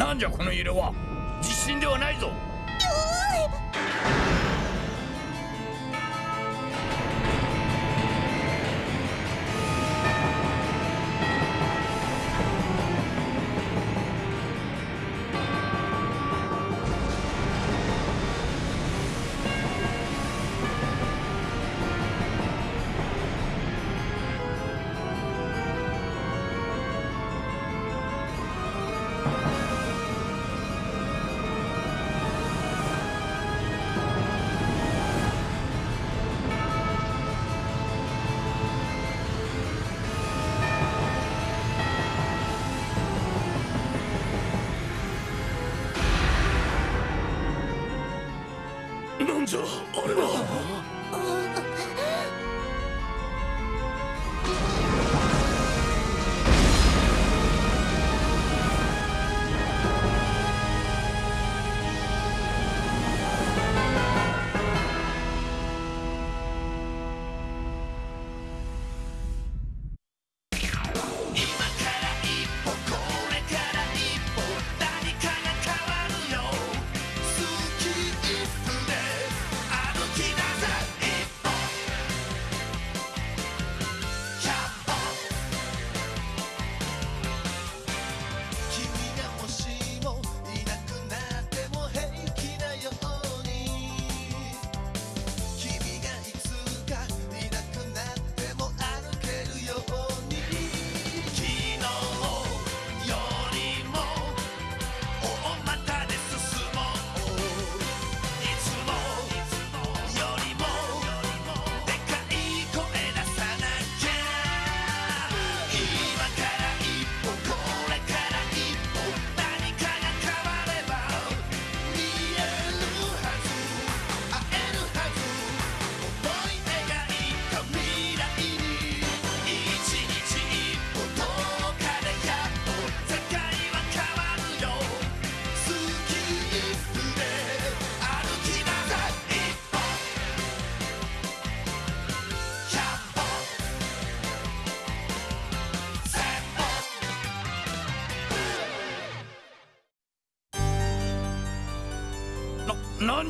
なんじゃこの揺れは。地震ではないぞ。じゃあれは。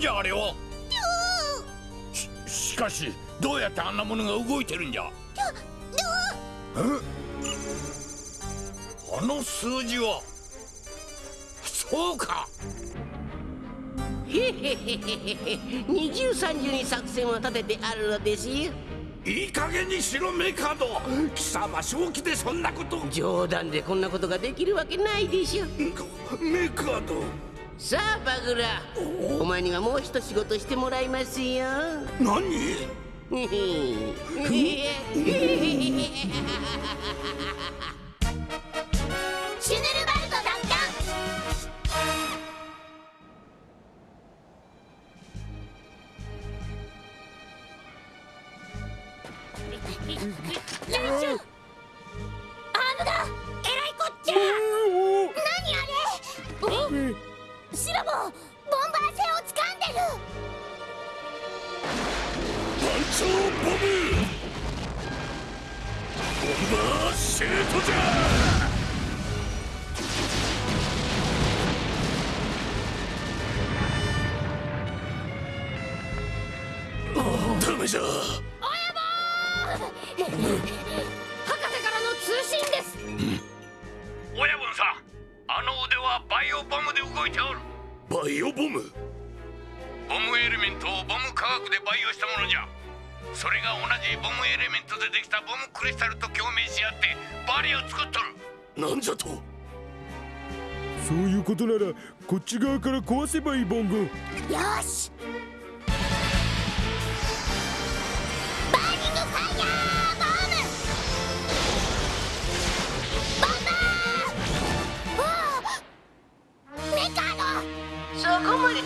んじゃあれは。ししかしどうやってあんなものが動いてるんじゃ。え？あの数字は。そうか。へへへへへ二重三重に作戦を立ててあるのですよ。いい加減にしろメカド貴様正気でそんなこと。冗談でこんなことができるわけないでしょ。メカドさあバグラ。お前にはもう一仕事してもらいますよ。何？へへシュボボンバー戦を掴んでる。団長ボムボンバーシュートじゃ。ダメじゃ。博士からの通信です。親分さんあの腕はバイオボムで動いておるバイオボム。ボムエレメントをボム科学で培養したものじゃ。それが同じボムエレメントでできたボムクリスタルと共鳴し合ってバリを作っとる。なんじゃと。そういうことならこっち側から壊せばいいボンゴ。よし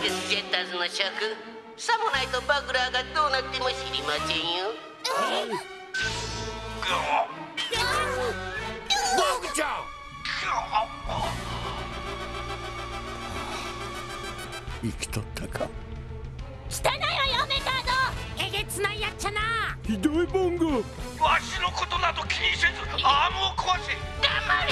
ロそこまでですジェッターズの諸君さもないとバグラーがどうなっても知りませんよ。ボクちゃん。生きとったか？汚いわよメカードえげつないやっちゃな。ひどいボンゴ。わしのことなど気にせずアームを壊せ。黙れ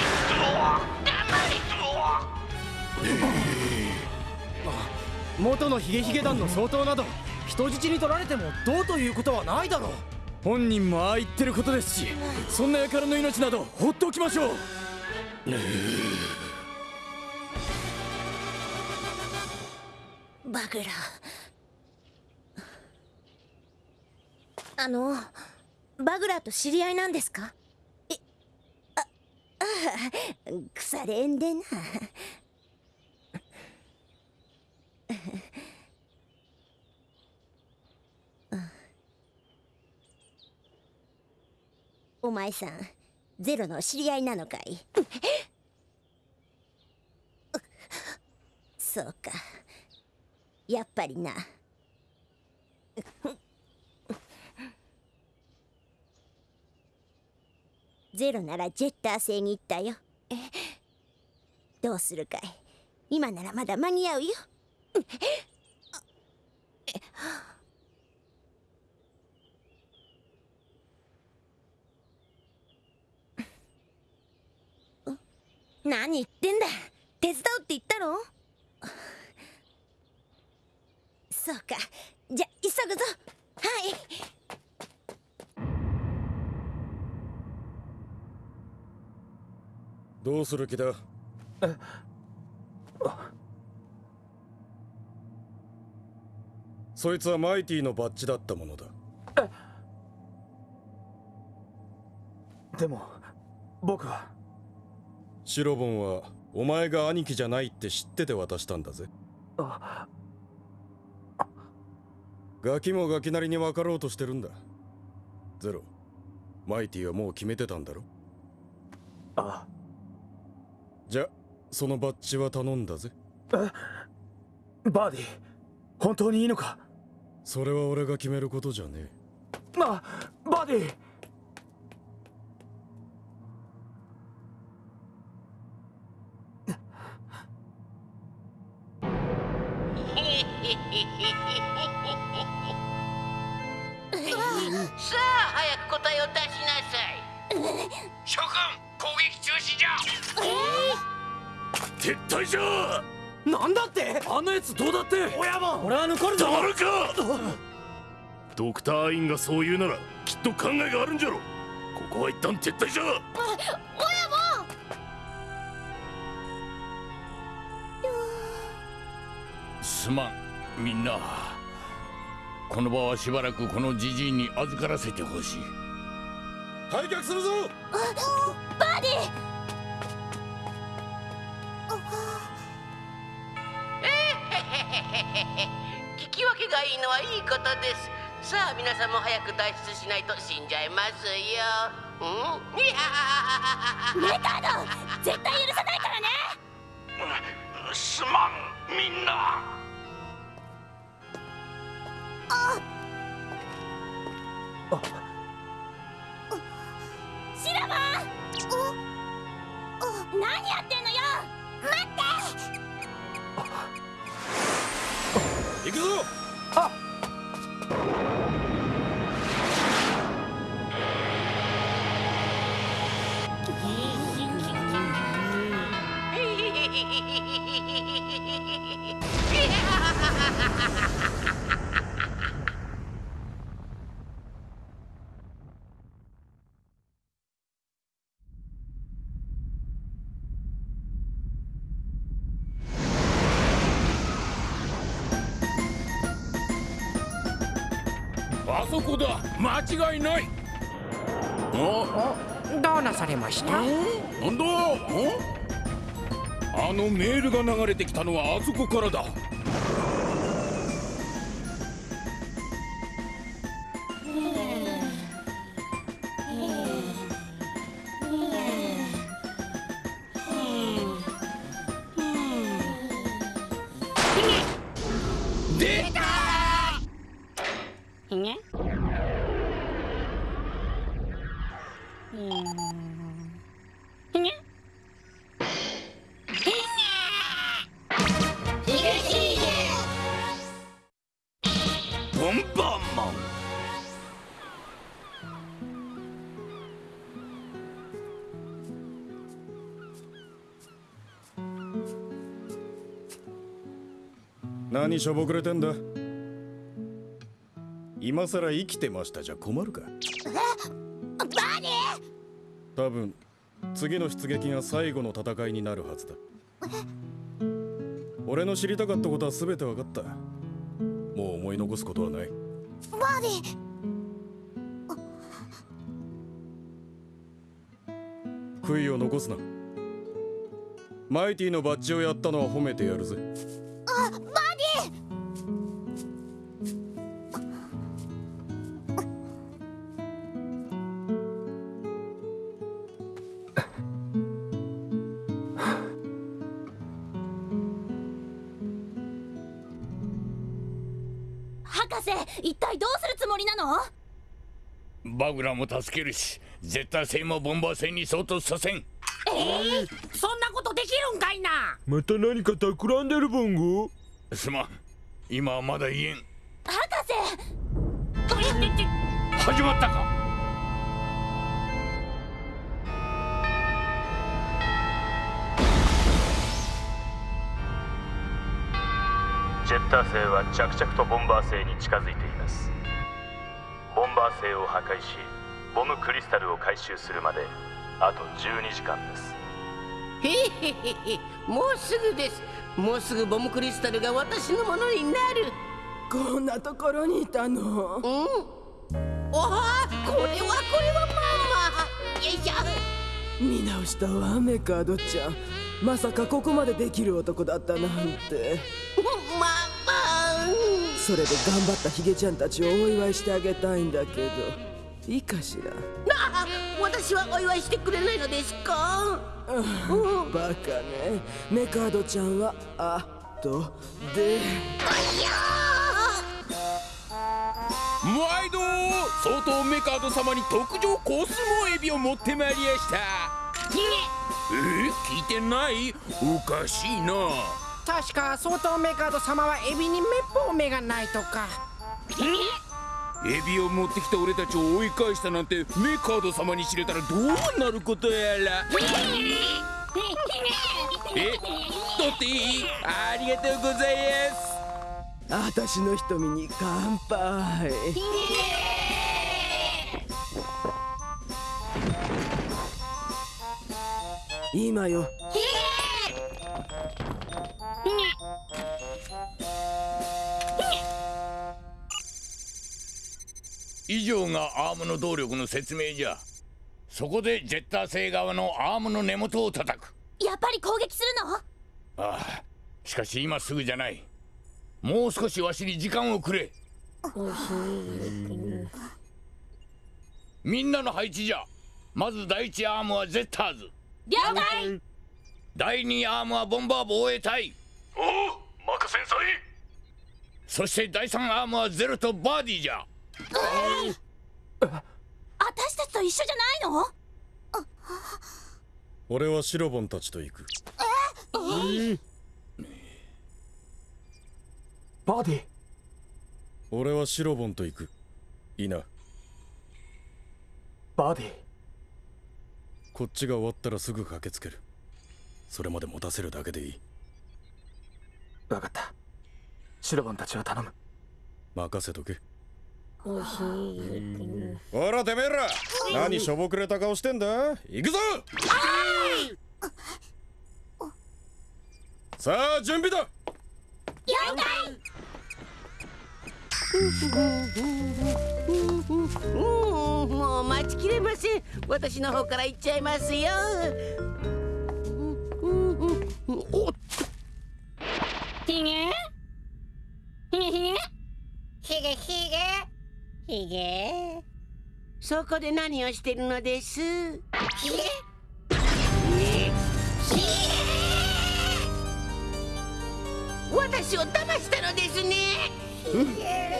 元のヒゲヒゲ団の総統など人質に取られてもどうということはないだろう。本人もああ言ってることですしそんな輩の命など放っておきましょう。バグラ。あのバグラと知り合いなんですか？えあああ腐れんでな。お前さんゼロの知り合いなのかい？そうか。やっぱりな。ゼロならジェッター星に行ったよ。どうするかい？今ならまだ間に合うよ。何言ってんだ？手伝うって言ったろそうか。じゃ急ぐぞ。はい。どうする気だ？そいつはマイティのバッジだったものだ。でも僕は。シロボンはお前が兄貴じゃないって知ってて渡したんだぜ。あ。ガキもガキなりに分かろうとしてるんだ。ゼロ。マイティはもう決めてたんだろ？あ。じゃそのバッジは頼んだぜ。バーディ本当にいいのか？それは俺が決めることじゃねえ。あバーディ。さあ早く答えを出しなさい。諸君攻撃中止じゃ。撤退じゃなんだって？あのやつどうだって？親分。俺は残るぞ。黙るか！ドクター・アインがそう言うならきっと考えがあるんじゃろ。ここは一旦撤退じゃすまんみんな。この場はしばらくこのじじいに預からせてほしい。退却するぞバーディいいのはいいことです。さあ皆さんも早く脱出しないと死んじゃいますよ。うん？いやメカード絶対許さないからね。すまんみんな。シラマン何やってんのよ。待って。行くぞあっそこだ間違いない。あどうなされました？なんだ？あのメールが流れてきたのはあそこからだ何しょぼくれてんだ？今さら生きてましたじゃ困るか？バニ多分次の出撃が最後の戦いになるはずだ。俺の知りたかったことは全て分かった。もう思い残すことはない。ーバーディ悔いを残すな。マイティのバッジをやったのは褒めてやるぜ。あ博士一体どうするつもりなの？バグラも助けるし絶対性もボンバー戦に相当させん。そんなことできるんかいな？また何か企んでるボンゴすまん。今はまだ言えん。博士！と言ってて始まったかッター星は着々とボンバー星に近づいています。ボンバー星を破壊しボムクリスタルを回収するまであと12時間です。へへへへもうすぐです。もうすぐボムクリスタルが私のものになる。こんなところにいたの？うん。おおこれはこれはママよいしょ。見直したわメカードちゃん。まさかここまでできる男だったなんて。ママそれで頑張ったヒゲちゃんたちをお祝いしてあげたいんだけど。いいかしら？あ私はお祝いしてくれないのですか？うん。バカね。メカードちゃんはあとで。毎度相当メカード様に特上コスモエビを持ってまいりやした。え聞いてない？おかしいな確か相当メカード様はエビにめっぽう目がないとか。エビを持ってきた俺たちを追い返したなんてメカード様に知れたらどうなることやら。え？取っていいありがとうございます。私の瞳に乾杯。今よ以上がアームの動力の説明じゃ。そこでジェッター星側のアームの根元を叩く。やっぱり攻撃するの？ああしかし今すぐじゃない。もう少しわしに時間をくれ。みんなの配置じゃ。まず第一アームはゼッターズ。了解。第二アームはボンバー防衛隊おお任せんさい。そして第三アームはゼロとバーディーじゃ。私たちと一緒じゃないの？俺はシロボンたちと行く。バーディ俺はシロボンと行く。いいな。バーディこっちが終わったらすぐ駆けつける。それまで持たせるだけでいい分かった。シロボンたちは頼む。任せとけ。ほらてめえら。何しょぼくれた顔してんだ？行くぞ！さあ準備だ。了解うんもう待ちきれません。私の方から行っちゃいますよ。おっひげ？ひげひげ？ひげひげ。ひげ。そこで何をしてるのです？ひげ。私を騙したのですね。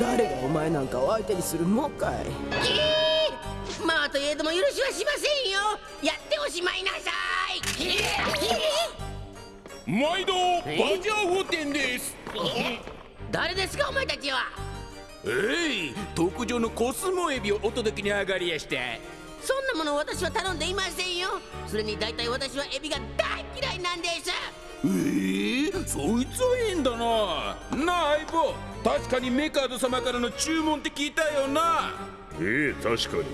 誰がお前なんかを相手にするのかい。まあといえども許しはしませんよ。やっておしまいなさい毎度バジャー法典です。誰ですかお前たちは？えい特上のコスモエビをお届けに上がりやしたそんなもの私は頼んでいませんよ。それに大体私はエビが大嫌いなんです。えー、そいつは変だな。なあ相棒確かにメカード様からの注文って聞いたよな。ええ確かに。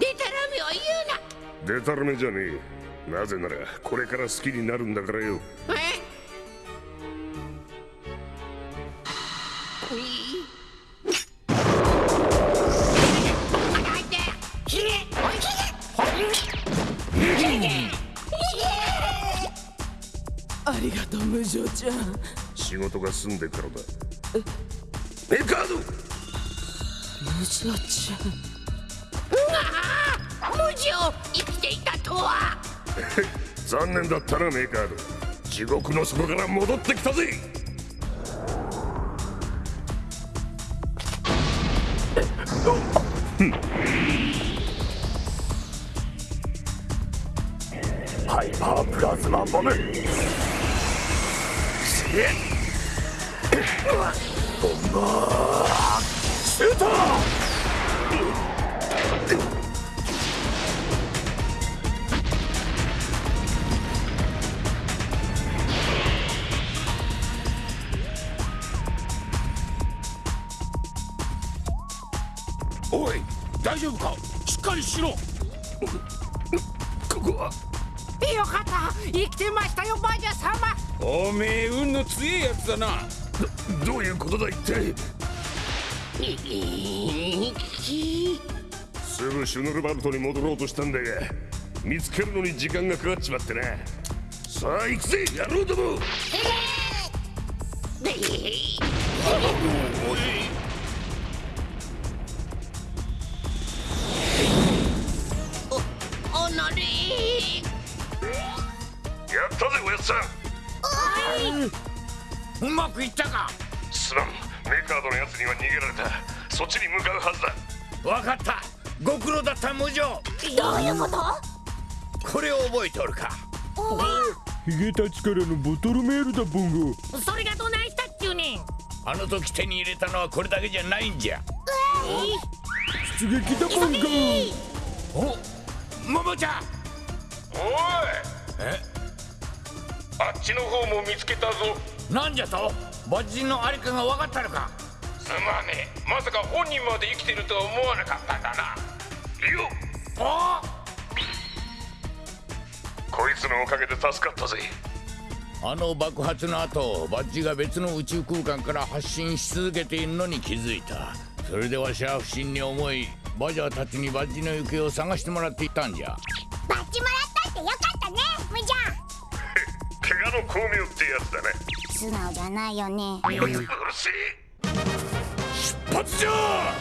デタラメを言うな。デタラメじゃねえなぜならこれから好きになるんだからよ。え？ありがとう無情ちゃん仕事が済んでからだメカード無情ちゃんうわ無情生きていたとは残念だったなメカード地獄の底から戻ってきたぜ。ハイパープラズマボム。ボンバーシュートしろ。ここは。よかった。生きてましたよバージャ様。おめえ運の強いやつだな。どどういうことだ一体。すぐシュヌルバルトに戻ろうとしたんだが見つけるのに時間がかかっちまってな。さあ行くぜ野郎ども。おったぜおやっさんうまくいったか。すまん。メカードのやつには逃げられた。そっちに向かうはずだ。わかった。ご苦労だった無情。どういうこと？これを覚えておるか。ヒゲたちからのボトルメールだボンゴ。それがどないしたっちゅうねん。あの時手に入れたのはこれだけじゃないんじゃ。出撃だボンゴ。おももちゃん。おい。えあっちの方も見つけたぞ。なんじゃと？罰人のありかが分かったのか？すまねえ。まさか本人まで生きてるとは思わなかったんだな。よおこいつのおかげで助かったぜ。あの爆発の後バッジが別の宇宙空間から発信し続けているのに気づいた。それでわしは不審に思いバジャーたちにバッジの行方を探してもらっていたんじゃ。バッジもらったってよかったねの巧妙ってやつだね。素直じゃないよね。うるせえ出発じゃ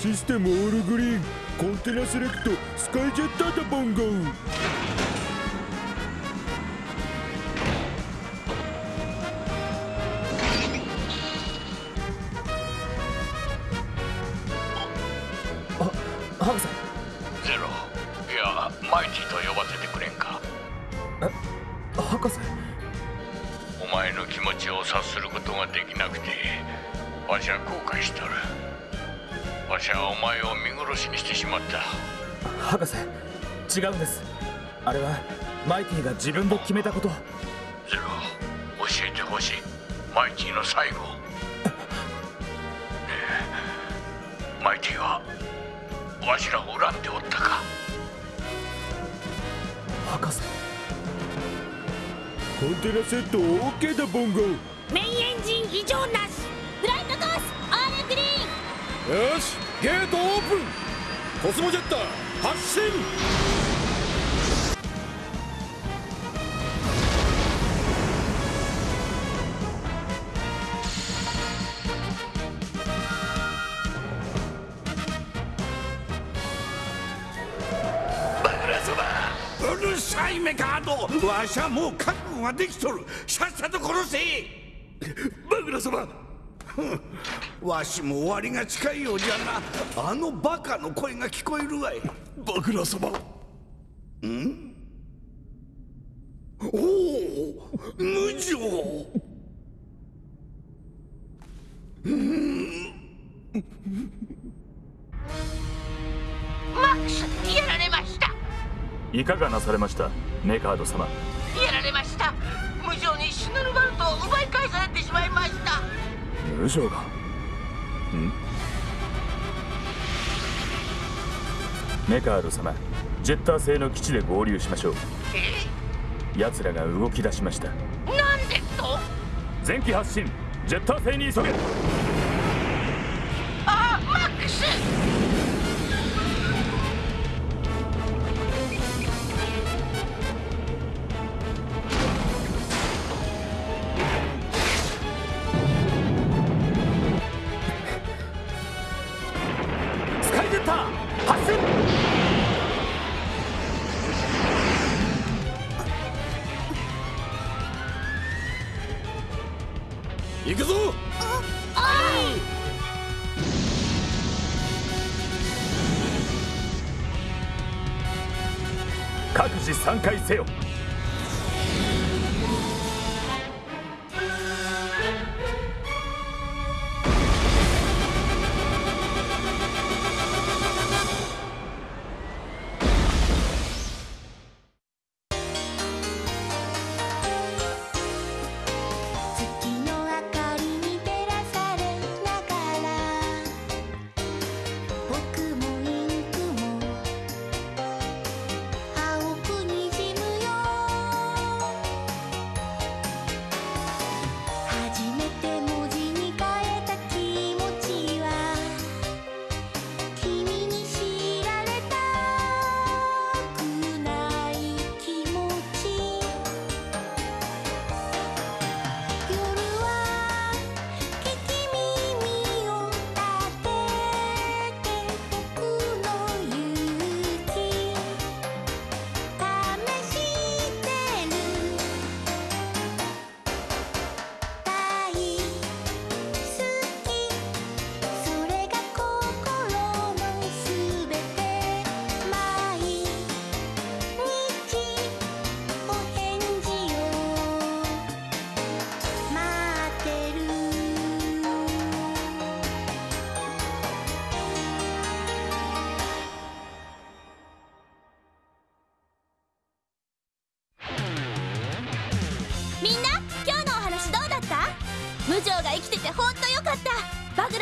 システムオールグリーン。コンテナセレクト。スカイジェッターだボンゴった博士違うんです。あれはマイティが自分で決めたこと。ゼロ。教えてほしい。マイティの最後。マイティはわしらを恨んでおったか。博士。コンテナセット OK だボンゴ。メインエンジン異常なし。フライトコースオールグリーン。よしゲートオープンコスモジェッター発進。うるさいメカードわしはもう覚悟ができとる。さっさと殺せ。バグラ様わしも終わりが近いようじゃな。あのバカの声が聞こえるわい。バグラ様おお無情。マックスやられました。いかがなされましたメカード様。やられました。無情にシュヌルバルトを奪い返されてしまいました無情がん。メカード様ジェッター製の基地で合流しましょう。え奴らが動き出しました。なんですと？前期発進。ジェッター製に急げ。あマックスス各自3回せよ。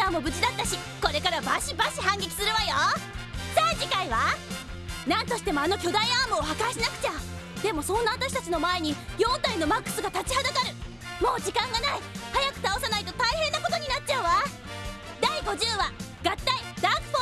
ーも無事だったしこれからバシバシ反撃するわよ。さあ次回は？何としてもあの巨大アームを破壊しなくちゃ。でもそんな私たちの前に4体のマックスが立ちはだかる。もう時間がない。早く倒さないと大変なことになっちゃうわ。第50話合体ダーク